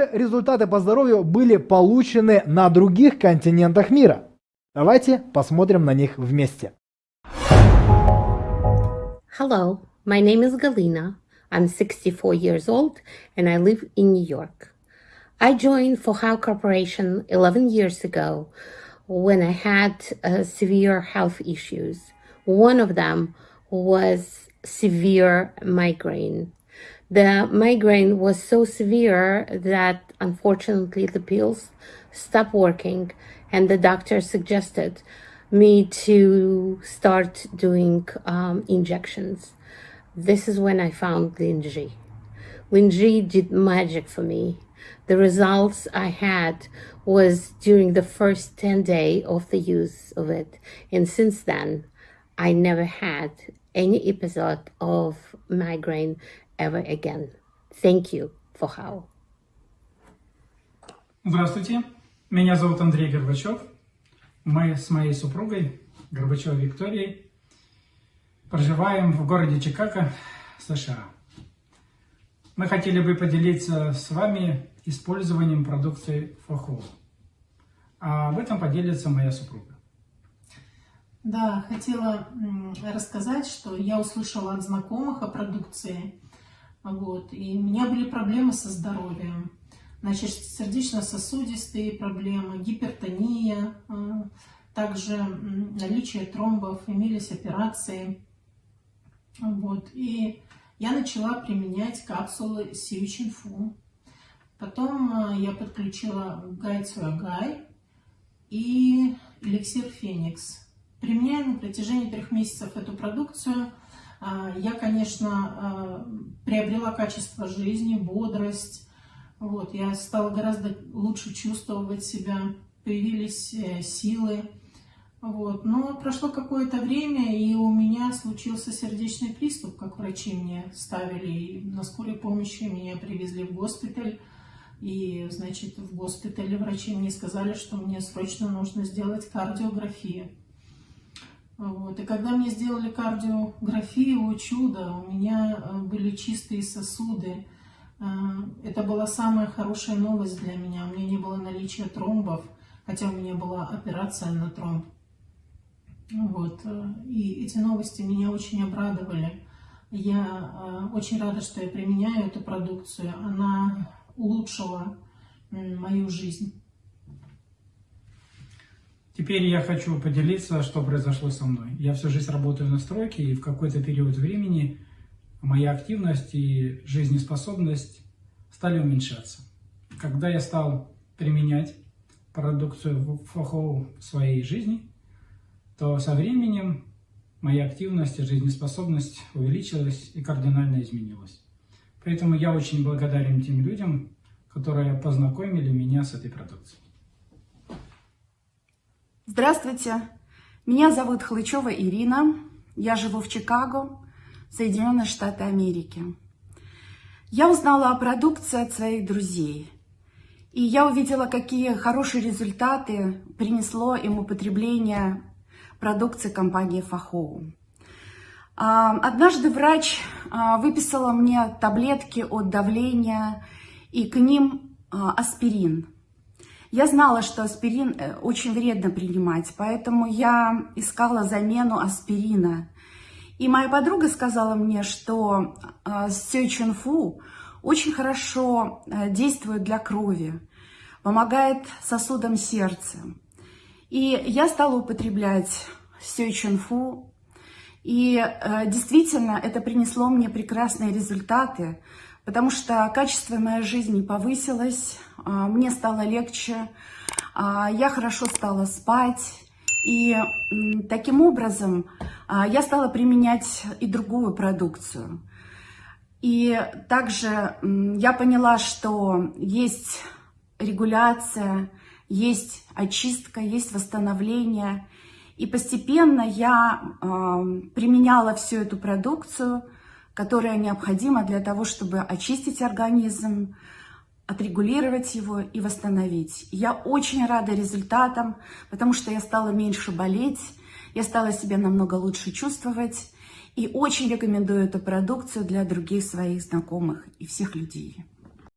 же результаты по здоровью были получены на других континентах мира? Давайте посмотрим на них вместе. Hello, my name is Galina. I'm 64 years old and I live in New York. I joined Fohao Corporation 11 years ago when I had uh, severe health issues. One of them was severe migraine. The migraine was so severe that unfortunately the pills stopped working and the doctor suggested me to start doing um, injections. This is when I found Linji. Linji did magic for me. The results I had was during the first 10 day of the use of it. And since then, I never had any episode of migraine ever again. Thank you for how. Здравствуйте, меня зовут Андрей Горбачев. Мы с моей супругой, Горбачевой Викторией, проживаем в городе Чикаго, США. Мы хотели бы поделиться с вами использованием продукции Фохол. А в этом поделится моя супруга. Да, хотела рассказать, что я услышала от знакомых о продукции, вот, и у меня были проблемы со здоровьем. Значит, сердечно-сосудистые проблемы, гипертония, а, также наличие тромбов, имелись операции. Вот, и я начала применять капсулы Сьюичинфу. Потом а, я подключила Гай Цуагай и эликсир Феникс. Применяя на протяжении трех месяцев эту продукцию, а, я, конечно, а, приобрела качество жизни, бодрость. Вот, я стала гораздо лучше чувствовать себя, появились э, силы. Вот. Но прошло какое-то время, и у меня случился сердечный приступ, как врачи мне ставили. И на скорой помощи меня привезли в госпиталь. И, значит, в госпитале врачи мне сказали, что мне срочно нужно сделать кардиографию. Вот. И когда мне сделали кардиографию, о чудо, у меня э, были чистые сосуды. Э, это была самая хорошая новость для меня. У меня не было наличия тромбов, хотя у меня была операция на тромб. Вот. Э, и эти новости меня очень обрадовали. Я очень рада, что я применяю эту продукцию. Она улучшила мою жизнь. Теперь я хочу поделиться, что произошло со мной. Я всю жизнь работаю на стройке, и в какой-то период времени моя активность и жизнеспособность стали уменьшаться. Когда я стал применять продукцию ФОХО в своей жизни, то со временем моя активность и жизнеспособность увеличилась и кардинально изменилась. Поэтому я очень благодарен тем людям, которые познакомили меня с этой продукцией. Здравствуйте, меня зовут Хлычева Ирина, я живу в Чикаго, Соединенные Штаты Америки. Я узнала о продукции от своих друзей, и я увидела, какие хорошие результаты принесло им употребление продукции компании Фахоу. Однажды врач а, выписала мне таблетки от давления и к ним а, аспирин. Я знала, что аспирин э, очень вредно принимать, поэтому я искала замену аспирина. И моя подруга сказала мне, что а, Сёйчунфу очень хорошо э, действует для крови, помогает сосудам сердца. И я стала употреблять Сёйчунфу и э, действительно это принесло мне прекрасные результаты, потому что качество моей жизни повысилось, э, мне стало легче, э, я хорошо стала спать. И таким образом э, я стала применять и другую продукцию. И также я поняла, что есть регуляция, есть очистка, есть восстановление – и постепенно я применяла всю эту продукцию, которая необходима для того, чтобы очистить организм, отрегулировать его и восстановить. Я очень рада результатам, потому что я стала меньше болеть, я стала себя намного лучше чувствовать и очень рекомендую эту продукцию для других своих знакомых и всех людей.